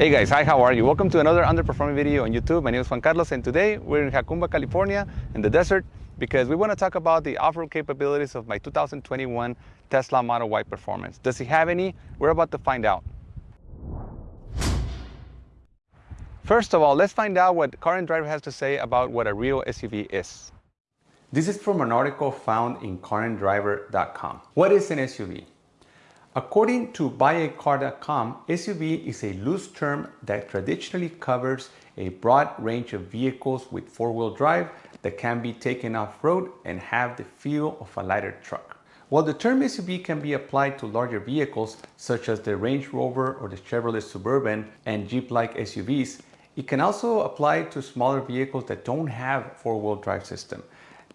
Hey guys, hi, how are you? Welcome to another underperforming video on YouTube. My name is Juan Carlos and today we're in Jacumba, California in the desert because we want to talk about the off-road capabilities of my 2021 Tesla Model Y Performance. Does it have any? We're about to find out. First of all, let's find out what Car and Driver has to say about what a real SUV is. This is from an article found in caranddriver.com. What is an SUV? According to buyacar.com, SUV is a loose term that traditionally covers a broad range of vehicles with four-wheel drive that can be taken off-road and have the feel of a lighter truck. While the term SUV can be applied to larger vehicles such as the Range Rover or the Chevrolet Suburban and Jeep-like SUVs, it can also apply to smaller vehicles that don't have four-wheel drive system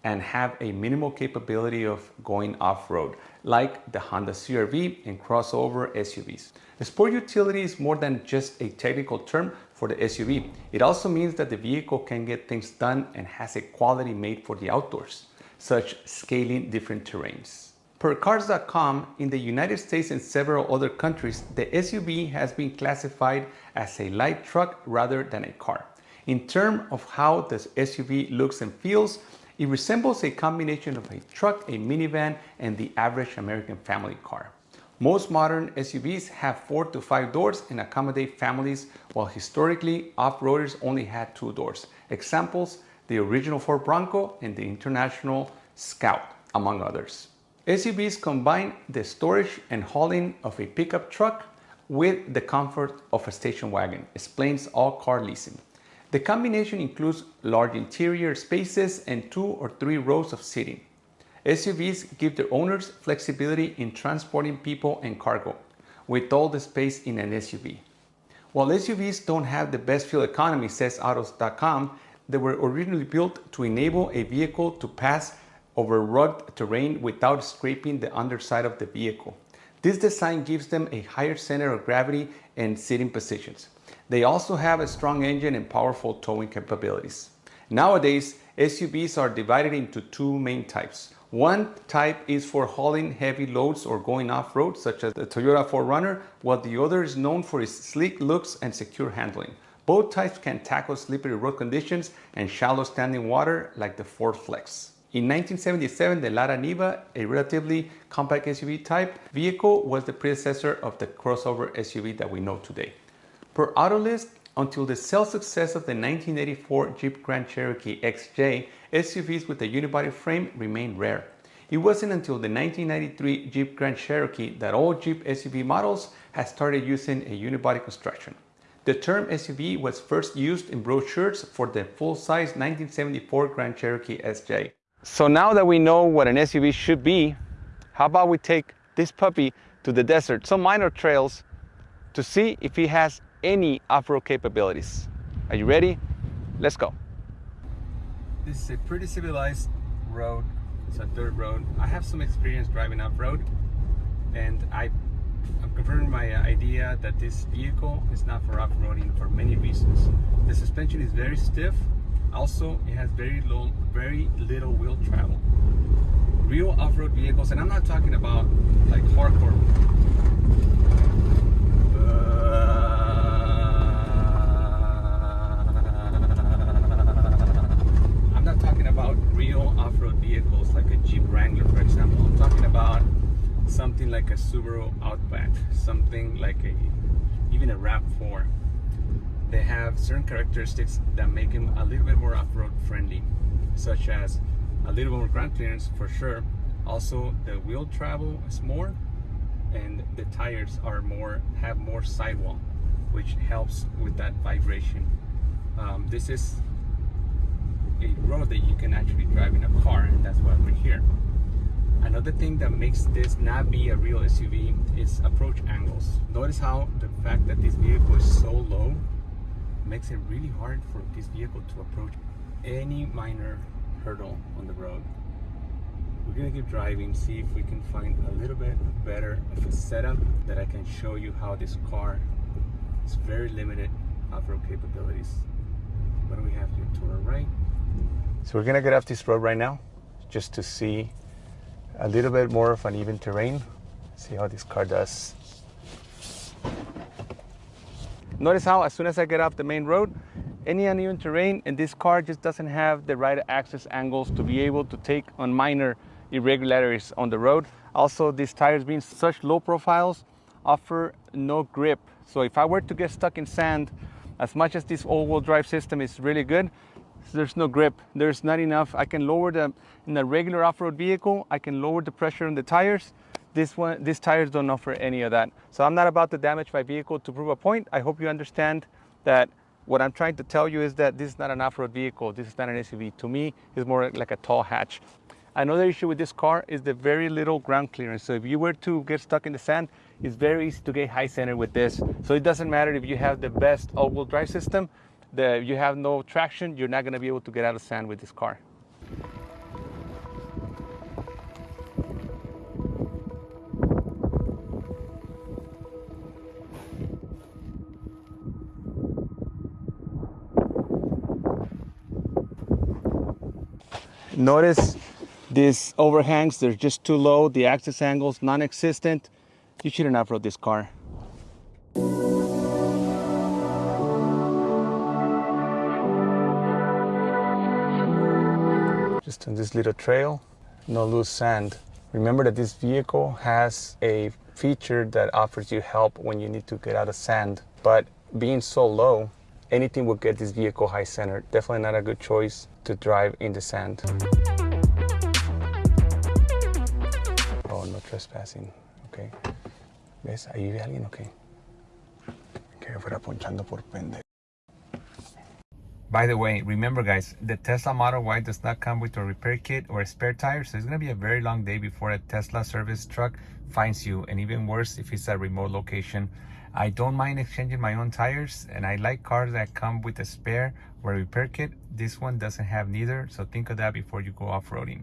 and have a minimal capability of going off-road, like the Honda CRV and crossover SUVs. The sport utility is more than just a technical term for the SUV. It also means that the vehicle can get things done and has a quality made for the outdoors, such scaling different terrains. Per cars.com, in the United States and several other countries, the SUV has been classified as a light truck rather than a car. In terms of how the SUV looks and feels, it resembles a combination of a truck, a minivan, and the average American family car. Most modern SUVs have four to five doors and accommodate families, while historically off-roaders only had two doors. Examples, the original Ford Bronco and the International Scout, among others. SUVs combine the storage and hauling of a pickup truck with the comfort of a station wagon, explains All Car Leasing. The combination includes large interior spaces and two or three rows of seating. SUVs give their owners flexibility in transporting people and cargo, with all the space in an SUV. While SUVs don't have the best fuel economy, says Autos.com, they were originally built to enable a vehicle to pass over rugged terrain without scraping the underside of the vehicle. This design gives them a higher center of gravity and sitting positions. They also have a strong engine and powerful towing capabilities. Nowadays, SUVs are divided into two main types. One type is for hauling heavy loads or going off-road, such as the Toyota 4Runner, while the other is known for its sleek looks and secure handling. Both types can tackle slippery road conditions and shallow standing water like the Ford Flex. In 1977, the Lada Niva, a relatively compact SUV type vehicle, was the predecessor of the crossover SUV that we know today. Per Autolist, until the sales success of the 1984 Jeep Grand Cherokee XJ, SUVs with a unibody frame remained rare. It wasn't until the 1993 Jeep Grand Cherokee that all Jeep SUV models had started using a unibody construction. The term SUV was first used in brochures for the full-size 1974 Grand Cherokee SJ. So now that we know what an SUV should be, how about we take this puppy to the desert, some minor trails, to see if he has any off-road capabilities. Are you ready? Let's go. This is a pretty civilized road. It's a dirt road. I have some experience driving off-road and I, I'm confirming my idea that this vehicle is not for off-roading for many reasons. The suspension is very stiff. Also, it has very low, very little wheel travel. Real off-road vehicles, and I'm not talking about like hardcore like a Subaru Outback, something like a even a RAV4. They have certain characteristics that make them a little bit more off-road friendly, such as a little more ground clearance for sure. Also, the wheel travel is more, and the tires are more have more sidewall, which helps with that vibration. Um, this is a road that you can actually drive in a car, and that's why we're here. Another thing that makes this not be a real SUV is approach angles. Notice how the fact that this vehicle is so low makes it really hard for this vehicle to approach any minor hurdle on the road. We're gonna keep driving, see if we can find a little bit better of a setup that I can show you how this car is very limited off-road capabilities. What do we have here to our right? So we're gonna get off this road right now just to see a little bit more of an even terrain. See how this car does. Notice how as soon as I get off the main road, any uneven terrain and this car just doesn't have the right access angles to be able to take on minor irregularities on the road. Also, these tires being such low profiles offer no grip. So if I were to get stuck in sand, as much as this all-wheel drive system is really good, there's no grip. There's not enough. I can lower the, in a regular off-road vehicle, I can lower the pressure on the tires. This one, these tires don't offer any of that. So I'm not about to damage my vehicle to prove a point. I hope you understand that what I'm trying to tell you is that this is not an off-road vehicle. This is not an SUV. To me, it's more like a tall hatch. Another issue with this car is the very little ground clearance. So if you were to get stuck in the sand, it's very easy to get high center with this. So it doesn't matter if you have the best all-wheel drive system, you have no traction, you're not gonna be able to get out of sand with this car. Notice these overhangs, they're just too low. The access angles, non-existent. You shouldn't off-road this car. Just on this little trail, no loose sand. Remember that this vehicle has a feature that offers you help when you need to get out of sand. But being so low, anything will get this vehicle high center. Definitely not a good choice to drive in the sand. Oh, no trespassing. Okay. ¿Ves? Ahí alguien, ok. Que fuera ponchando por pendejo. By the way, remember guys, the Tesla Model Y does not come with a repair kit or a spare tire, so it's gonna be a very long day before a Tesla service truck finds you, and even worse if it's a remote location. I don't mind exchanging my own tires, and I like cars that come with a spare or a repair kit. This one doesn't have neither, so think of that before you go off-roading.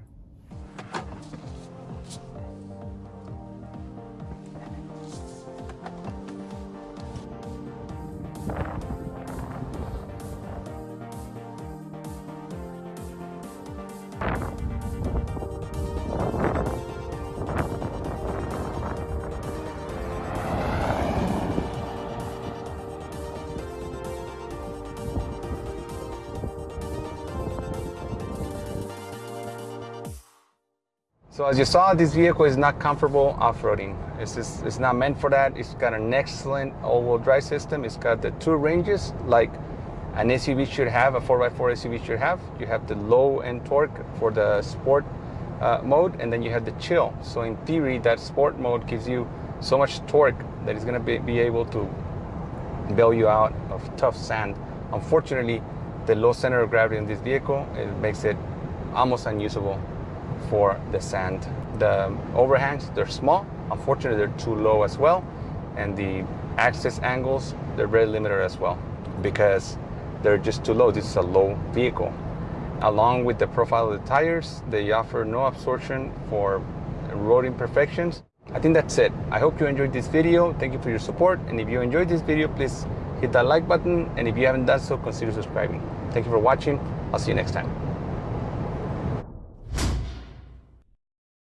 So as you saw, this vehicle is not comfortable off-roading. It's, it's not meant for that. It's got an excellent all-wheel drive system. It's got the two ranges like an SUV should have, a 4x4 SUV should have. You have the low end torque for the sport uh, mode, and then you have the chill. So in theory, that sport mode gives you so much torque that it's gonna be, be able to bail you out of tough sand. Unfortunately, the low center of gravity in this vehicle, it makes it almost unusable for the sand. The overhangs, they're small. Unfortunately, they're too low as well. And the access angles, they're very limited as well because they're just too low. This is a low vehicle. Along with the profile of the tires, they offer no absorption for road imperfections. I think that's it. I hope you enjoyed this video. Thank you for your support. And if you enjoyed this video, please hit that like button. And if you haven't done so, consider subscribing. Thank you for watching. I'll see you next time.